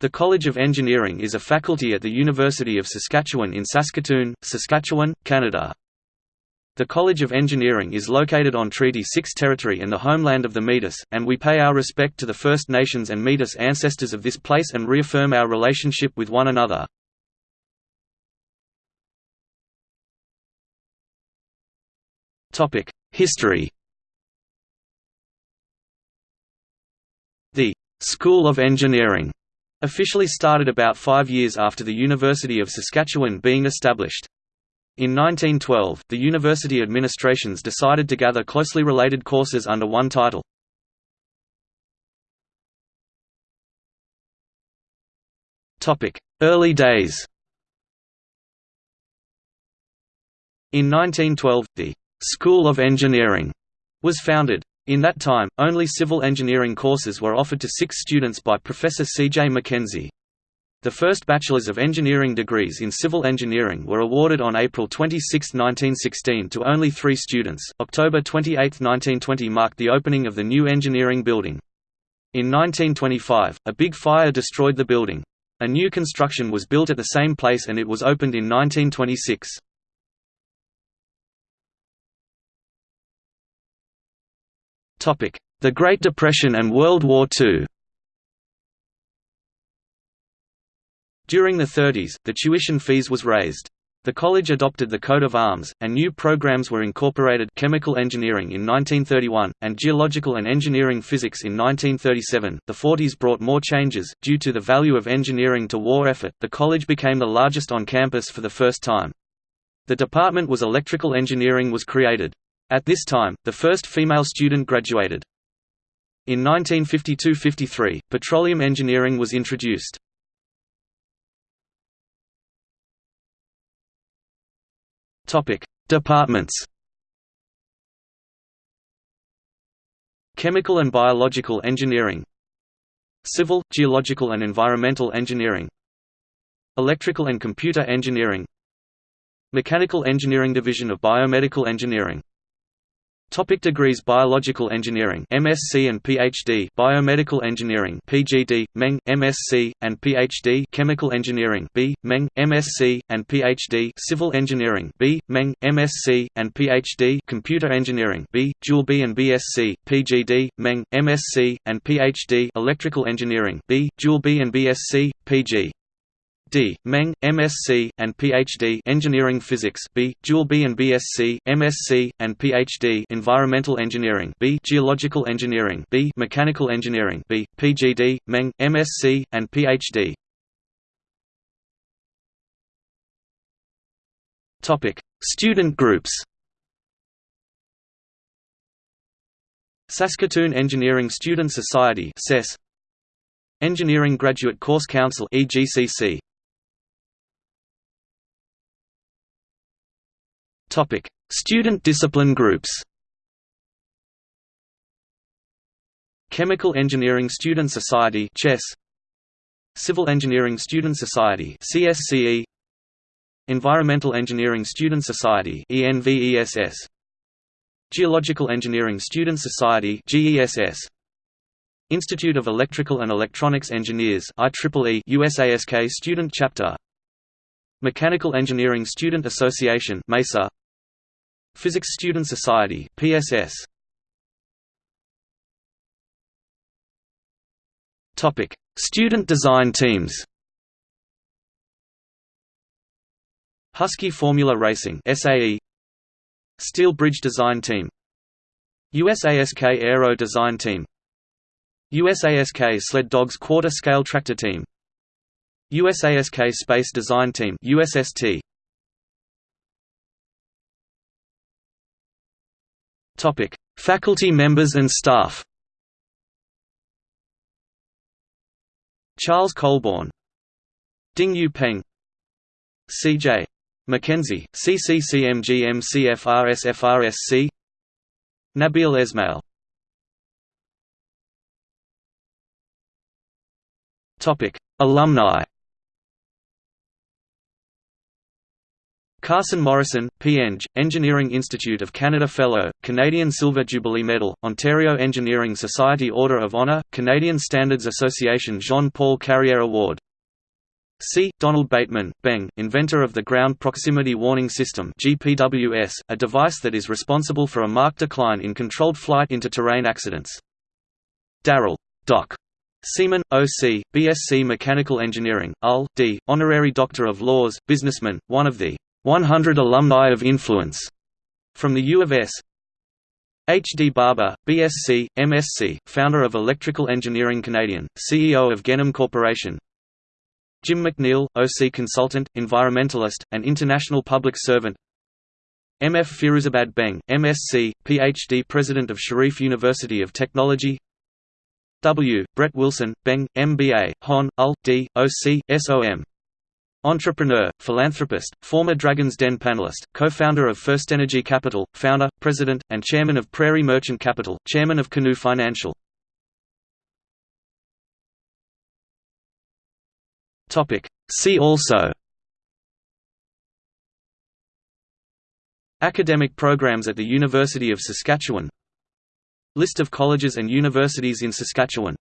The College of Engineering is a faculty at the University of Saskatchewan in Saskatoon, Saskatchewan, Canada. The College of Engineering is located on Treaty 6 territory and the homeland of the Metis, and we pay our respect to the First Nations and Metis ancestors of this place and reaffirm our relationship with one another. History The School of Engineering officially started about five years after the University of Saskatchewan being established. In 1912, the university administrations decided to gather closely related courses under one title. Early days In 1912, the «School of Engineering» was founded. In that time, only civil engineering courses were offered to six students by Professor C. J. Mackenzie. The first Bachelors of Engineering degrees in civil engineering were awarded on April 26, 1916 to only three students. October 28, 1920 marked the opening of the new engineering building. In 1925, a big fire destroyed the building. A new construction was built at the same place and it was opened in 1926. The Great Depression and World War II During the 30s, the tuition fees was raised. The college adopted the coat of arms, and new programs were incorporated chemical engineering in 1931, and geological and engineering physics in 1937. The 40s brought more changes. Due to the value of engineering to war effort, the college became the largest on campus for the first time. The department was electrical engineering was created. At this time, the first female student graduated. In 1952–53, petroleum engineering was introduced. Departments. Chemical and biological engineering. Civil, geological and environmental engineering. Electrical and computer engineering. Mechanical engineering Division of biomedical engineering Topic degrees Biological engineering MSc and PhD Biomedical engineering PGD Meng MSc and PhD Chemical engineering B Meng MSc and PhD Civil engineering B Meng MSc and PhD Computer engineering B Dual B and BSc PGD Meng MSc and PhD Electrical engineering B Dual B and BSc PG D. Meng, MSc, and Ph.D. Engineering Physics B. Dual B and BSc, MSc, and Ph.D. Environmental Engineering B. Geological Engineering B. Mechanical Engineering B. PGD, Meng, MSc, and Ph.D. Topic: Student groups. Saskatoon Engineering Student Society (SES). Engineering Graduate Course Council (EGCC). Topic: Student discipline groups. Chemical Engineering Student Society (CHES). Civil Engineering Student Society (CSCE). Environmental Engineering Student Society (ENVESS). Geological Engineering Student Society (GESS). Institute of Electrical and Electronics Engineers IEEE USASK Student Chapter Mechanical Engineering Student Association MESA Physics Student Society PSS Topic. Student design teams. Husky Formula Racing SAE Steel Bridge Design Team. USASK Aero Design Team. USASK Sled Dogs Quarter Scale Tractor Team. USASK Space Design Team USST Topic: Faculty members and staff. Charles Colbourn, Ding Yu Peng, C.J. Mackenzie, CCCMGMCFRSFRSC, Nabil Esmail. Topic: Alumni. Carson Morrison, P.Eng., Engineering Institute of Canada Fellow, Canadian Silver Jubilee Medal, Ontario Engineering Society Order of Honour, Canadian Standards Association Jean-Paul Carrière Award. C. Donald Bateman, Beng, inventor of the Ground Proximity Warning System GPWS, a device that is responsible for a marked decline in controlled flight into terrain accidents. Daryl. Doc. Seaman, O.C., BSc Mechanical Engineering, UL, D., Honorary Doctor of Laws, businessman, one of the 100 Alumni of Influence from the U of S. H. D. Barber, BSc, MSc, founder of Electrical Engineering Canadian, CEO of Gennum Corporation. Jim MacNeill, OC consultant, environmentalist, and international public servant. M. F. Firuzabad Beng, MSc, PhD President of Sharif University of Technology W. Brett Wilson, Beng, MBA, Hon. UL, D. OC, SOM Entrepreneur, philanthropist, former Dragon's Den panelist, co-founder of First Energy Capital, founder, president, and chairman of Prairie Merchant Capital, chairman of Canoe Financial. See also Academic programs at the University of Saskatchewan. List of colleges and universities in Saskatchewan